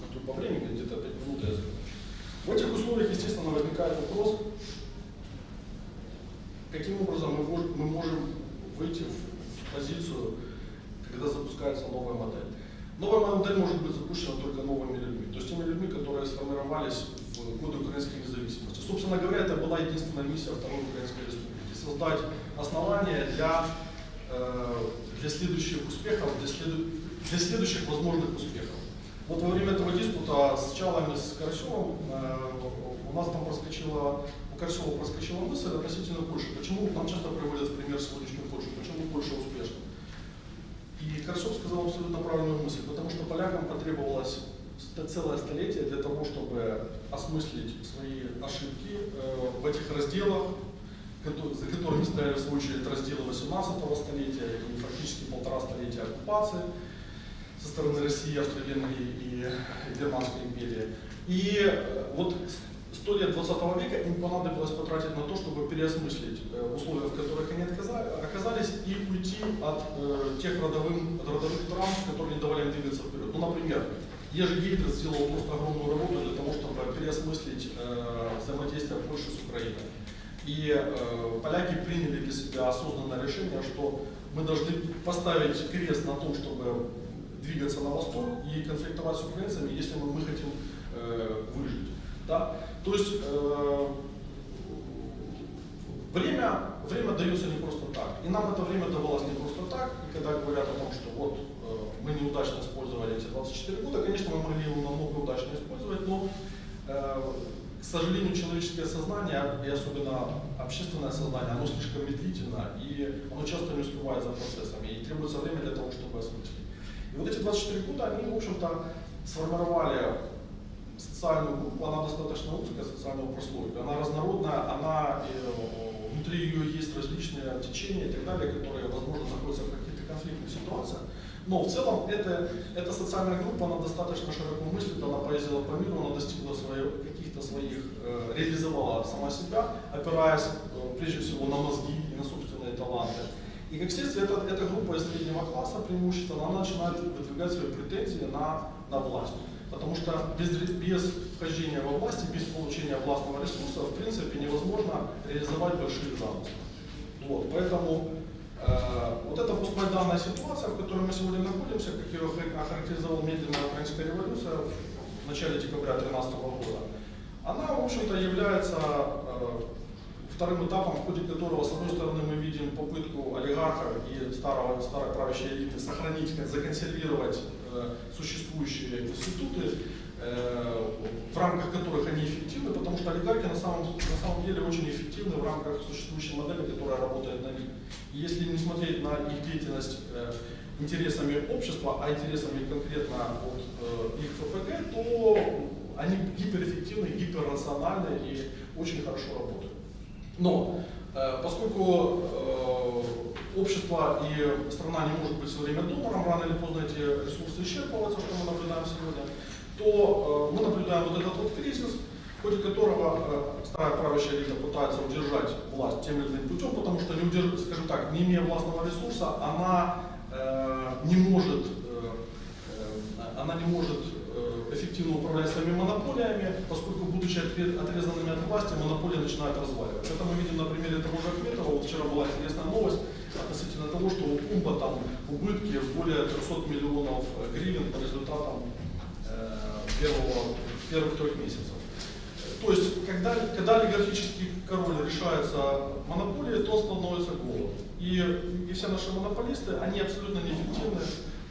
а по времени где-то 5 минут я закончу. В этих условиях, естественно, возникает вопрос, каким образом мы можем, мы можем выйти в, в позицию, когда запускается новая модель. Новая модель может быть запущена только новыми людьми, то есть теми людьми, которые сформировались в годы украинской независимости. Собственно говоря, это была единственная миссия Второй Украинской Республики – создать основания для, э, для следующих успехов, для, следу, для следующих возможных успехов. Вот во время этого диспута с Чалами, с Карасевым, э, у нас там проскочила, Карасева проскочила мысль относительно Польши. Почему нам часто приводят в пример сегодняшнюю Польшу, почему Польша успешна? И Карасев сказал абсолютно правильную мысль, потому что полякам потребовалось целое столетие для того, чтобы осмыслить свои ошибки э, в этих разделах, за которыми стояли в очередь разделы 18 столетия и фактически полтора столетия оккупации со стороны России, Австро-Венгрии и Германской империи. И э, вот сто лет 20 века им понадобилось потратить на то, чтобы переосмыслить э, условия, в которых они оказались, и уйти от э, тех родовым, от родовых травм, которые не давали им двигаться вперед. Ну, например, Ежи Гейдер сделал просто огромную работу для того, чтобы переосмыслить э, взаимодействие Польши с Украиной. И э, поляки приняли для себя осознанное решение, что мы должны поставить крест на том, чтобы двигаться на восток и конфликтовать с украинцами, если мы, мы хотим э, выжить. Да? То есть э, время, время дается не просто так. И нам это время давалось не просто так. И когда говорят о том, что вот э, мы неудачно использовали эти 24 года, конечно, мы могли его намного удачно использовать, но э, к сожалению, человеческое сознание, и особенно общественное сознание, оно слишком медлительно, и оно часто не успевает за процессами, и требуется время для того, чтобы осмыслить. И вот эти 24 года, они, в общем-то, сформировали социальную группу, она достаточно узкая, социального прослойка, она разнородная, она, э, внутри ее есть различные течения и так далее, которые, возможно, находятся в каких-то конфликтных ситуациях. Но в целом это, эта социальная группа, она достаточно широко мыслит, она поездила по миру, она достигла каких-то своих, э, реализовала сама себя, опираясь э, прежде всего на мозги и на собственные таланты. И как следствие, эта, эта группа из среднего класса преимущественно, она начинает выдвигать свои претензии на, на власть. Потому что без, без вхождения во власть и без получения властного ресурса, в принципе, невозможно реализовать большие замыслы. Вот, поэтому э, вот эта постмайданная ситуация, в которой мы сегодня находимся, как ее охарактеризовала медленная украинская революция в начале декабря 2013 года, она, в общем-то, является э, вторым этапом, в ходе которого, с одной стороны, мы видим попытку олигархов и старого, старой правящей элиты сохранить, законсервировать существующие институты, э, в рамках которых они эффективны, потому что олигархи на самом, на самом деле очень эффективны в рамках существующей модели, которая работает на них. И если не смотреть на их деятельность э, интересами общества, а интересами конкретно от э, их ФПГ, то они гиперэффективны, гиперрациональны и очень хорошо работают. Но э, поскольку э, общество и страна не может быть все время донором, рано или поздно эти ресурсы исчерпываются, что мы наблюдаем сегодня, то э, мы наблюдаем вот этот вот кризис, в ходе которого старая правящая элита пытается удержать власть тем или иным путем, потому что, не удерж... скажем так, не имея властного ресурса, она не может, она не может эффективно управлять своими монополиями, поскольку, будучи отрезанными от власти, монополия начинает разваливаться. Это мы видим на примере того же Ахметова. Вот вчера была интересная новость относительно того, что у Пумба там убытки в более 300 миллионов гривен по результатам э, первого, первых трех месяцев. То есть, когда, когда олигархический король решается монополией, то становится голым. И, и все наши монополисты, они абсолютно неэффективны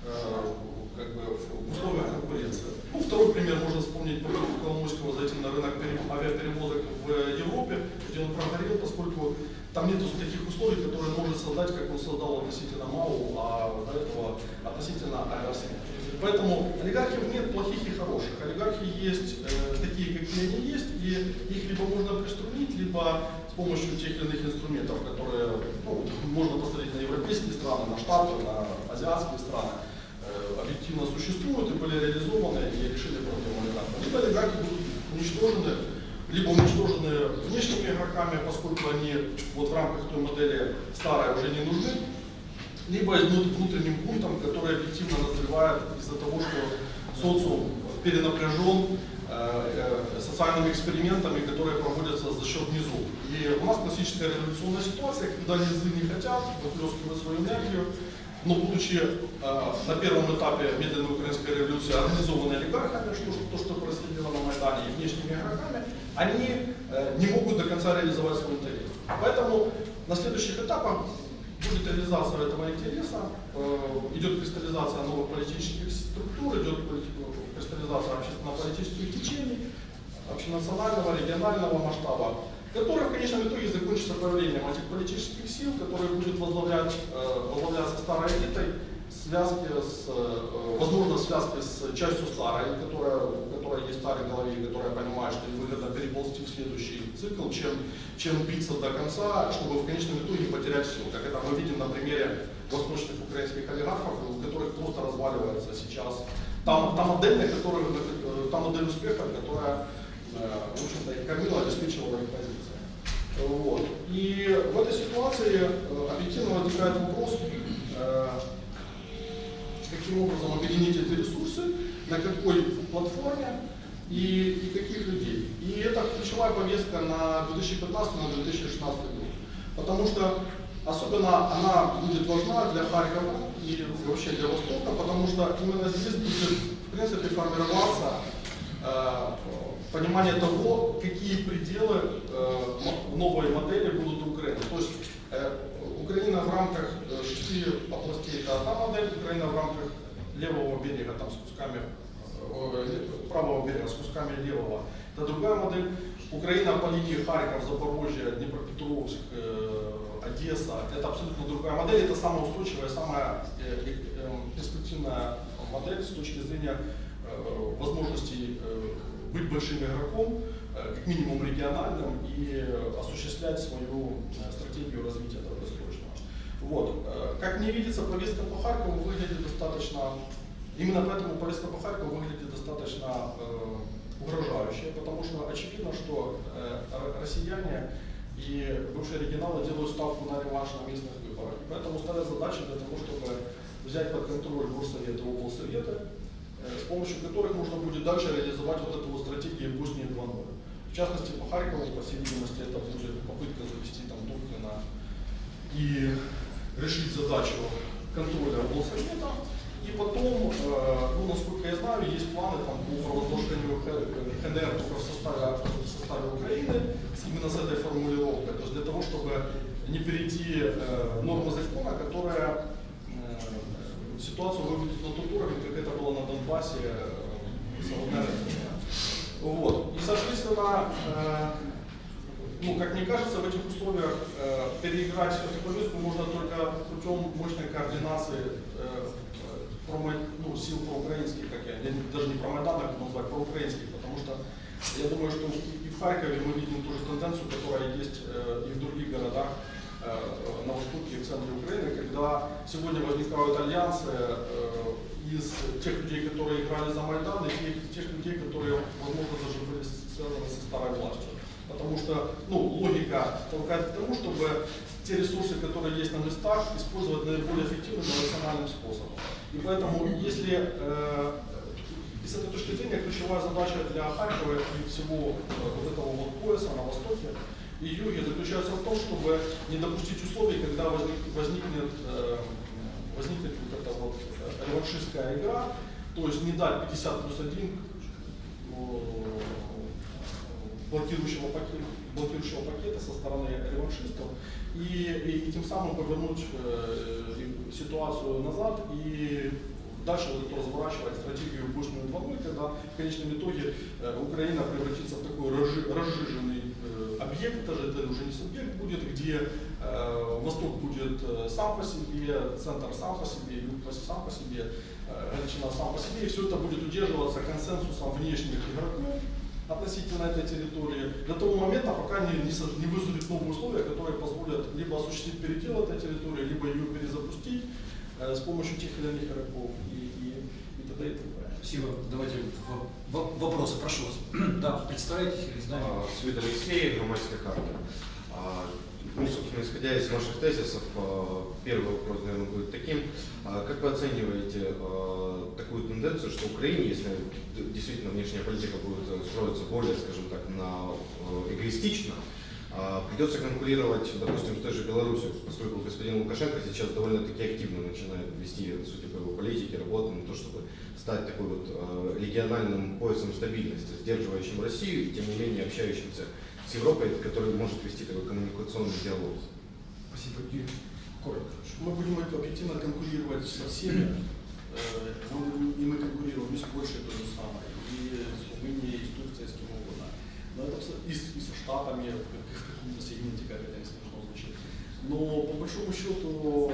э, как бы, в условиях конкуренции. Ну, второй пример можно вспомнить попытку Коломойского зайти на рынок авиаперевозок в Европе, где он прогорел, поскольку там нет таких условий, которые может создать, как он создал относительно МАУ, а до этого относительно Аэросвит. Поэтому олигархов нет плохих и хороших. Олигархи есть э, такие, какие они есть, и их либо можно приструнить, либо с помощью тех или иных инструментов, которые ну, можно посмотреть на европейские страны, на Штаты, на азиатские страны, э, объективно существуют и были реализованы и решили проблему олигархов. Либо олигархи будут уничтожены, либо уничтожены внешними игроками, поскольку они вот в рамках той модели старой уже не нужны, либо внутренним бунтом, который объективно назревает из-за того, что социум перенапряжен э, э, социальными экспериментами, которые проводятся за счет низу. И у нас классическая революционная ситуация, когда низы не хотят выплескивать свою энергию, но будучи э, на первом этапе медленной украинской революции организованы олигархами, что, то, что происходило на Майдане, и внешними игроками, они э, не могут до конца реализовать свой интерес. Поэтому на следующих этапах будет реализация этого интереса, э, идет кристаллизация новых политических структур, идет кристаллизация общественно-политических течений, общенационального, регионального масштаба, которая в конечном итоге закончится появлением этих политических сил, которые будет возглавлять, э, возглавляться старой элитой, связки с, э, возможно, связки с частью старой, которая, у которой есть старой голове, и которая понимает, что выгодно переползти в следующий цикл, чем, чем биться до конца, чтобы в конечном итоге потерять все. Как это мы видим на примере восточных украинских олигархов, у которых просто разваливается сейчас та, та модель, на которую, э, та модель успеха, которая, э, в общем-то, их кормила, обеспечивала их позиции. Вот. И в этой ситуации объективно возникает вопрос, каким образом объединить эти ресурсы, на какой платформе и, и каких людей. И это ключевая повестка на 2015-2016 год. Потому что особенно она будет важна для Харькова и вообще для Востока, потому что именно здесь будет в принципе формироваться э, понимание того, какие пределы э, новой модели будут у Украины. То есть э, Украина в рамках э, шести областей это одна модель, Украина в рамках левого берега там, с кусками э, ле- правого берега с кусками левого. Это другая модель. Украина по линии Харьков, Запорожье, Днепропетровск, э, Одесса. Это абсолютно другая модель. Это самая устойчивая, самая э, э, э, перспективная модель с точки зрения э, возможностей э, быть большим игроком, э, как минимум региональным, и э, осуществлять свою э, стратегию развития. Вот. Э, Как мне видится, повестка по Харькову выглядит достаточно, именно поэтому повестка по Харькову выглядит достаточно э, угрожающая, потому что очевидно, что э, россияне и бывшие регионалы делают ставку на реванш на местных выборах. Поэтому ставят задачи для того, чтобы взять под контроль горсоветы и облсоветы, э, с помощью которых можно будет дальше реализовать вот эту вот стратегию Боснии 2.0. В частности, по Харькову, по всей видимости, это будет попытка завести там Добкина и решить задачу контроля облсовета. И потом, э, ну, насколько я знаю, есть планы там, по провозглашению ХНР только в составе, в составе Украины, именно с этой формулировкой. То есть для того, чтобы не перейти э, нормы закона, которая э, ситуацию выведет на тот уровень, как это было на Донбассе э, с. Вот. И, соответственно, э, ну, как мне кажется, в этих условиях э, переиграть эту повестку можно только путем мощной координации э, промо- ну, сил проукраинских, как я, даже не про Майдан, как назвать, проукраинских, потому что я думаю, что и в Харькове мы видим ту же тенденцию, которая есть э, и в других городах э, на востоке и в центре Украины, когда сегодня возникают альянсы э, из тех людей, которые играли за Майдан, и тех, тех людей, которые, возможно, даже были связаны со старой властью. Потому что ну, логика толкает к тому, чтобы те ресурсы, которые есть на местах, использовать наиболее эффективным и рациональным способом. И поэтому, если э, и с этой точки зрения ключевая задача для Харькова и всего э, вот этого вот пояса на востоке и юге заключается в том, чтобы не допустить условий, когда возник, возникнет, э, возникнет вот эта вот э, реваншистская игра, то есть не дать 50 плюс 1 блокирующего пакета, блокирующего пакета со стороны реваншистов и, и, и тем самым повернуть э, и ситуацию назад и дальше вот эту разворачивать стратегию Бушную 2.0, когда в конечном итоге э, Украина превратится в такой разжи- разжиженный э, объект, даже это уже не субъект будет, где э, Восток будет э, сам по себе, центр сам по себе, юг сам по себе, э, Галичина сам по себе, и все это будет удерживаться консенсусом внешних игроков, относительно этой территории до того момента, пока не, не, не вызовет новые условия, которые позволят либо осуществить передел этой территории, либо ее перезапустить э, с помощью тех или иных игроков и, и, и т.д. и т.п. Спасибо. Давайте вопросы, прошу вас. Да, знаете. А, Свет Алексей, громадская карта. А, Ну, собственно, исходя из ваших тезисов, а, первый вопрос, наверное, будет таким. А Как вы оцениваете такую тенденцию, что Украине, если действительно внешняя политика будет э, строиться более, скажем так, на э, эгоистично, придется конкурировать, допустим, с той же Беларусью, поскольку господин Лукашенко сейчас довольно-таки активно начинает вести, судя по его политике, работу на то, чтобы стать такой вот э, региональным поясом стабильности, сдерживающим Россию и тем не менее общающимся Европой, который может вести такой коммуникационный диалог. Спасибо. Юрий, коротко. Мы будем объективно конкурировать со всеми, э, и мы конкурируем и с Польшей то же самое, и с Румынией, и с Турцией, с кем угодно. Но это и, с, и со Штатами в, как- в каком-то сегменте, как это. Но по большому счету э,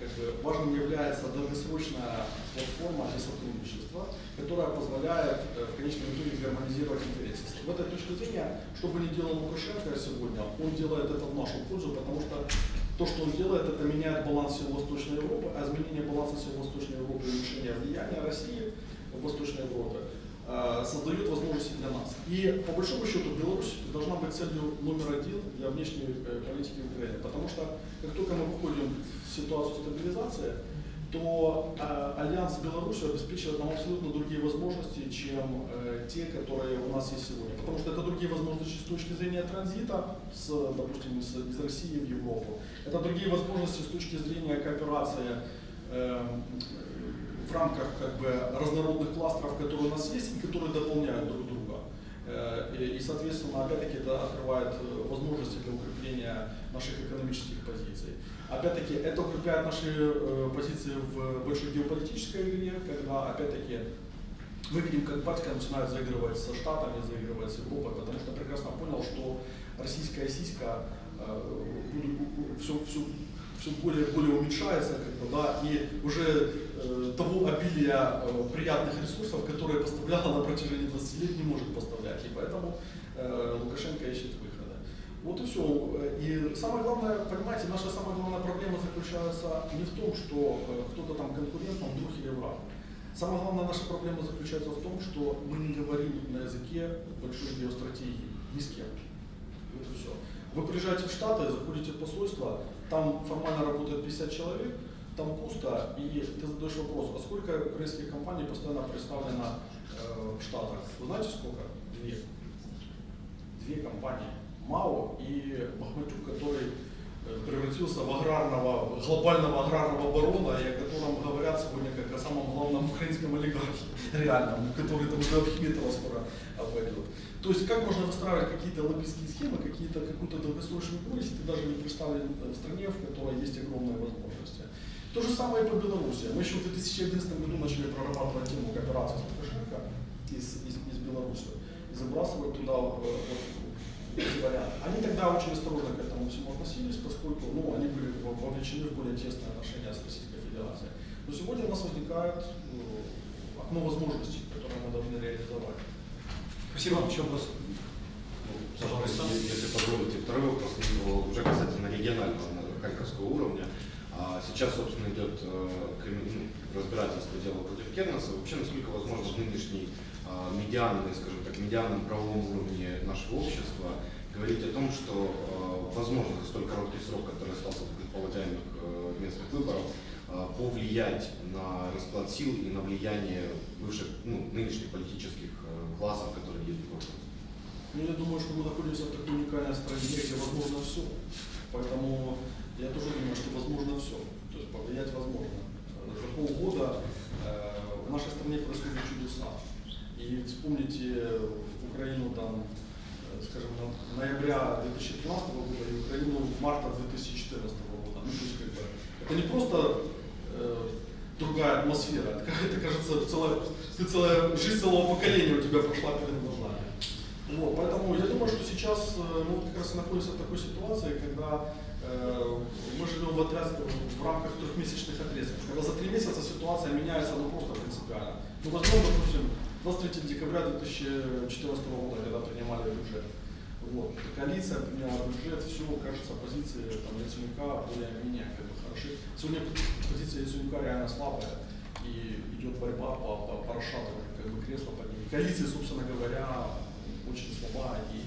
как бы, важным является долгосрочная платформа для сотрудничества, которая позволяет э, в конечном итоге гармонизировать интересы. В этой точке зрения, что бы ни делал Лукашенко сегодня, он делает это в нашу пользу, потому что то, что он делает, это меняет баланс всего Восточной Европы, а изменение баланса всего Восточной Европы и уменьшение влияния России в Восточной Европе э, создает возможности для нас. И по большому счету Беларусь должна быть целью номер один для внешней э, политики Украины, потому что как только мы выходим в ситуацию стабилизации, то э, альянс с Беларусью обеспечивает нам абсолютно другие возможности, чем э, те, которые у нас есть сегодня. Потому что это другие возможности с точки зрения транзита, с, допустим, из, из России в Европу. Это другие возможности с точки зрения кооперации э, в рамках как бы, разнородных кластеров, которые у нас есть и которые дополняют друг друга. Э, И, соответственно, опять-таки это открывает э, возможности для укрепления наших экономических позиций. Опять-таки, это укрепляет наши э, позиции в большой геополитической игре, когда, опять-таки, мы видим, как батька начинает заигрывать со Штатами, заигрывать с Европой, потому что прекрасно понял, что российская сиська все, все, все более более уменьшается, как бы, да, и уже э, того обилия э, приятных ресурсов, которые поставляла на протяжении 20 лет, не может поставлять. И поэтому э, Лукашенко ищет выхода. Вот и все. И самое главное, понимаете, наша самая главная проблема заключается не в том, что э, кто-то там конкурент, там друг или враг. Самая главная наша проблема заключается в том, что мы не говорим на языке большой геостратегии ни с кем. Вот и все. Вы приезжаете в Штаты, заходите в посольство, там формально работает 50 человек, там пусто, и ты задаешь вопрос, а сколько корейских компаний постоянно представлено э, в Штатах? Вы знаете сколько? Две. Две компании. МАО и Бахматюк, который э, превратился в аграрного, глобального аграрного барона, и о котором говорят сегодня как о самом главном украинском олигархе, реальном, который там до Ахметова скоро обойдет. То есть как можно выстраивать какие-то лоббистские схемы, какие-то, какую-то долгосрочную если ты даже не представлен в стране, в которой есть огромные возможности. То же самое и по Беларуси. Мы еще в 2011 году начали прорабатывать тему кооперации с Лукашенко из, из, из Беларуси и забрасывать туда э, вот, эти варианты. Они тогда очень осторожно к этому всему относились, поскольку ну, они были во- вовлечены в более тесные отношения с Российской Федерацией. Но сегодня у нас возникает э, окно возможностей, которое мы должны реализовать. Спасибо. Еще вопрос? Пожалуйста, если позволите, второй вопрос ну, уже касательно регионального, на харьковского уровня. А Сейчас, собственно, идет э, ну, разбирательство дела против Кернеса. Вообще, насколько возможно в нынешней а, медианной, скажем так, медианном правовом уровне нашего общества говорить о том, что э, возможно за столь короткий срок, который остался до предполагаемых э, местных выборов, повлиять на расклад сил и на влияние бывших, ну, нынешних политических э, классов, которые есть в городе. Ну, я думаю, что мы находимся в такой уникальной стране, где возможно все. Поэтому я тоже думаю, что возможно все. То есть повлиять возможно. Э, За полгода э, в нашей стране происходят чудеса. И вспомните Украину там, э, скажем, ноября 2013 года и Украину марта 2014 года. Ну, то есть, как бы, это не просто э, другая атмосфера, это, это кажется, целая, целая жизнь целого поколения у тебя прошла перед глазами. Вот, поэтому я думаю, что сейчас э, мы как раз находимся в такой ситуации, когда э, мы живем в, отряд, в рамках трехмесячных отрезков. Когда за три месяца ситуация меняется ну, просто принципиально. Ну, возьмем, допустим, 23 декабря 2014 года, когда принимали бюджет. Вот. Коалиция приняла бюджет, все, кажется, позиции там, Яценюка более-менее как бы, хороши. Сегодня позиция Яценюка реально слабая, и идет борьба по, по, по расшатыванию как бы, кресла под ним. Коалиция, собственно говоря, очень слаба, и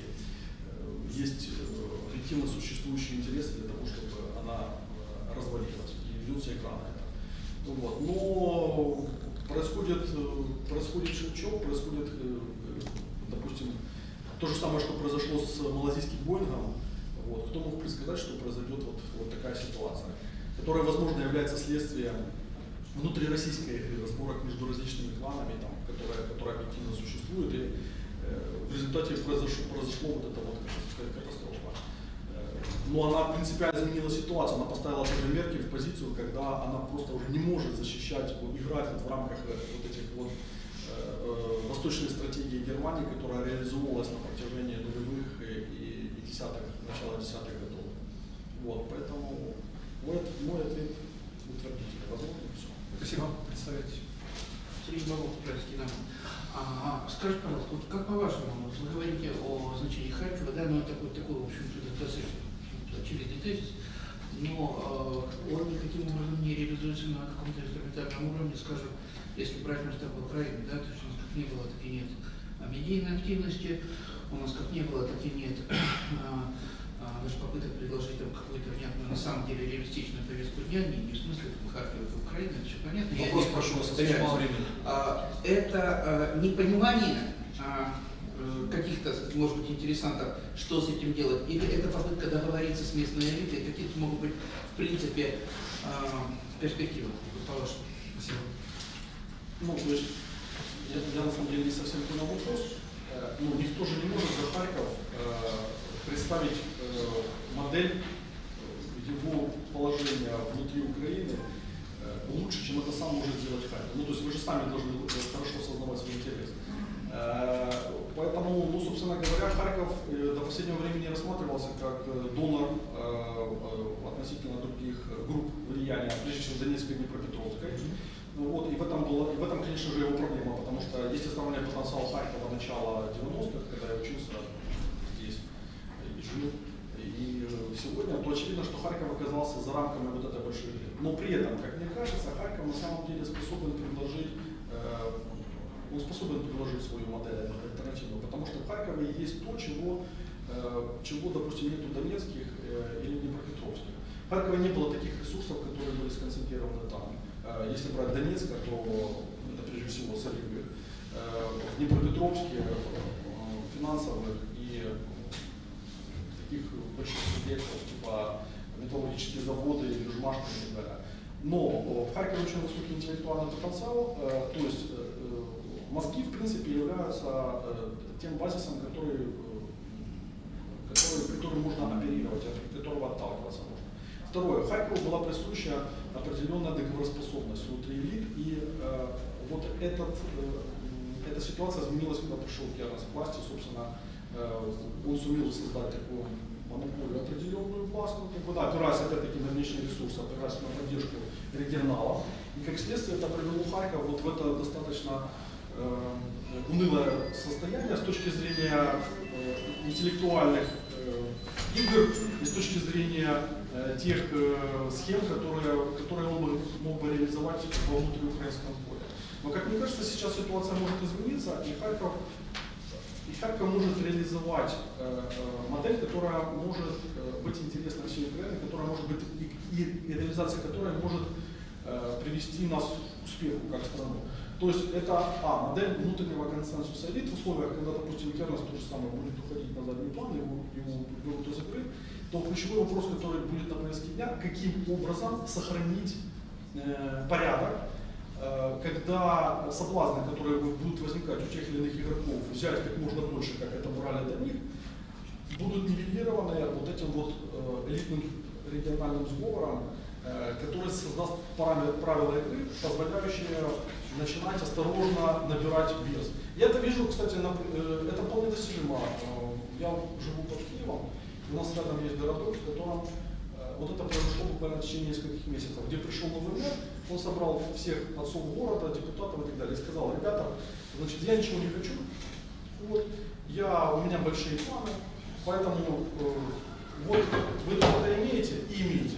э, есть э, объективно существующие интересы для того, чтобы она э, развалилась, это. Ну Вот. Но происходит, э, происходит щелчок, происходит, э, э, допустим, то же самое, что произошло с малазийским Боингом. Вот. Кто мог предсказать, что произойдет вот, вот такая ситуация, которая, возможно, является следствием внутрироссийской разборок между различными кланами, там, которая, которая объективно существует, и э, в результате произошло, произошло вот это вот катастрофа. Но она принципиально изменила ситуацию, она поставила тоже Меркель в позицию, когда она просто уже не может защищать, вот, играть вот в рамках э, вот этих вот э, э, восточной стратегии Германии, которая реализовывалась на протяжении нулевых и, и, десятых, начала десятых годов. Вот, поэтому мой, мой ответ утвердительный, возможно, все. Спасибо. Представляете. Сергей Бабов, Украинский народ. А, скажите, пожалуйста, вот как по-вашему, вы говорите о значении Харькова, да, ну это такой, такой в общем-то, достаточно очевидный тезис, но э, он никаким образом не реализуется на каком-то инструментальном уровне, скажем, если брать масштаб Украины, да, то есть у нас как не было, так и нет а, медийной активности, у нас как не было, так и нет а, а, даже попыток предложить там какую-то внятную, на самом деле, реалистичную повестку дня, не, не в смысле там, Харькова, это Украина, это все понятно. Вопрос прошу вас, очень мало времени. а, это а, непонимание а, каких-то, может быть, интересантов, что с этим делать, или это попытка договориться с местной элитой, какие то могут быть, в принципе, а, перспективы, по-вашему? Спасибо. Ну, то есть, я, я на самом деле не совсем понял вопрос. Э, Ну, никто же не может за Харьков э, представить э, модель э, его положения внутри Украины э, лучше, чем это сам может сделать Харьков. Ну, то есть вы же сами должны э, хорошо осознавать свой интерес. Э, Поэтому, ну, собственно говоря, Харьков э, до последнего времени рассматривался как э, донор относительно других групп влияния, прежде всего Донецкой и Днепропетровской. Ну вот, и в этом, было, и в этом, конечно же, его проблема, потому что если сравнивать потенциал Харькова начала 90-х, когда я учился здесь и жил, и сегодня, то очевидно, что Харьков оказался за рамками вот этой большой. Но при этом, как мне кажется, Харьков на самом деле способен предложить, э, он способен предложить свою модель альтернативную, потому что в Харькове есть то, чего, э, чего допустим, нет у Донецких э, или Днепропетровских. В Харькове не было таких ресурсов, которые были сконцентрированы там. Э, Если брать Донецк, то это прежде всего соливы. Э, В Днепропетровске финансовых и таких больших субъектов, типа металлургические заводы, Южмашка и так далее. Но в Харькове очень высокий интеллектуальный потенциал, то есть мозги, в принципе, являются э, тем базисом, который, э, который, которым можно оперировать, от которого отталкиваться можно. Второе. Харькову была присуща определенная договороспособность внутри элит, и э, вот этот, э, эта ситуация изменилась, когда пришел Кернес к власти, собственно, э, он сумел создать такую монополию определенную властную, да, опираясь опять-таки на внешние ресурсы, опираясь на поддержку регионалов. И как следствие это привело Харьков вот в это достаточно унылое состояние с точки зрения э, интеллектуальных э, игр и с точки зрения э, тех э, схем, которые, которые он бы, мог бы реализовать во внутриукраинском поле. Но, как мне кажется, сейчас ситуация может измениться, и Харьков, и Харьков может реализовать э, э, модель, которая может э, быть интересна всей Украине, которая может быть и, и- реализация которой может э, привести нас к успеху как страну. То есть это а, модель внутреннего консенсуса элит в условиях, когда, допустим, Кернес то же самое будет уходить на задний план, его, его берут из игры, то ключевой вопрос, который будет на повестке дня, каким образом сохранить э, порядок, э, когда соблазны, которые будут возникать у тех или иных игроков, взять как можно больше, как это брали до них, будут нивелированы вот этим вот э, элитным региональным сговором, э, который создаст правила игры, позволяющие начинать осторожно набирать вес. Я это вижу, кстати, на, э, это вполне достижимо. Э, Я живу под Киевом, у нас рядом есть городок, в котором э, Вот это произошло буквально в течение нескольких месяцев, где пришел новый мэр, он собрал всех отцов города, депутатов и так далее, и сказал, ребята, значит, я ничего не хочу, вот, я, у меня большие планы, поэтому э, вот вы это имеете и имеете.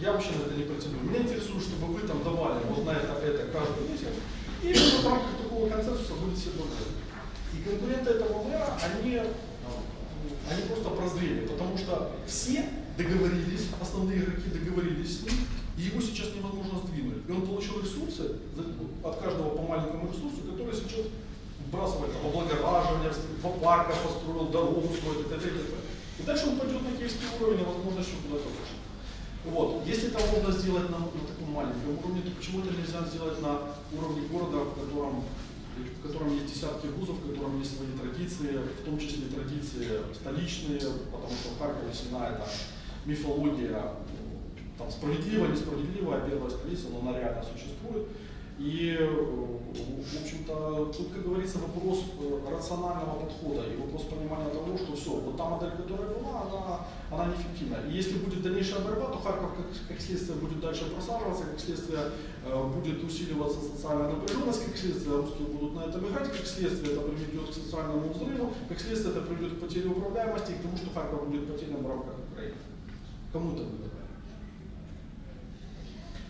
Я вообще на это не претендую. Меня интересует, чтобы вы там давали вот на это, это каждый месяц, и в рамках такого консенсуса будет все благодарны. И конкуренты этого мэра, они, э, они просто прозрели, потому что все договорились, основные игроки договорились с ним, и его сейчас невозможно сдвинуть. И он получил ресурсы, от каждого по маленькому ресурсу, который сейчас вбрасывает там, облагораживание, в парках построил, дорогу строит, и т.д. и. И дальше он пойдет на киевский уровень, и возможно еще куда-то выше. Вот. Если это можно сделать на, на таком маленьком уровне, то почему это нельзя сделать на уровне города, в котором, в котором есть десятки вузов, в котором есть свои традиции, в том числе традиции столичные, потому что в Харькове сильна эта мифология, там, справедливая, несправедливая, первая столица, но она реально существует. И, э, в общем-то, тут, как говорится, вопрос э, рационального подхода и вопрос понимания того, что все, вот та модель, которая была, она, она неэффективна. И если будет дальнейшая борьба, то Харьков, как, как следствие, будет дальше просаживаться, как следствие э, будет усиливаться социальная напряженность, как следствие русские будут на этом играть, как следствие это приведет к социальному взрыву, как следствие это приведет к потере управляемости и к тому, что Харьков будет потерян в рамках Украины. Кому это выгодно?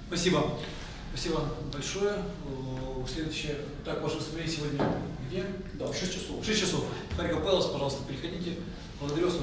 Спасибо. Спасибо большое. Э, Следующее. Так, ваше выступление сегодня где? Да, в 6 часов. В 6 часов. Харьков Пэлас, пожалуйста, приходите. Благодарю вас.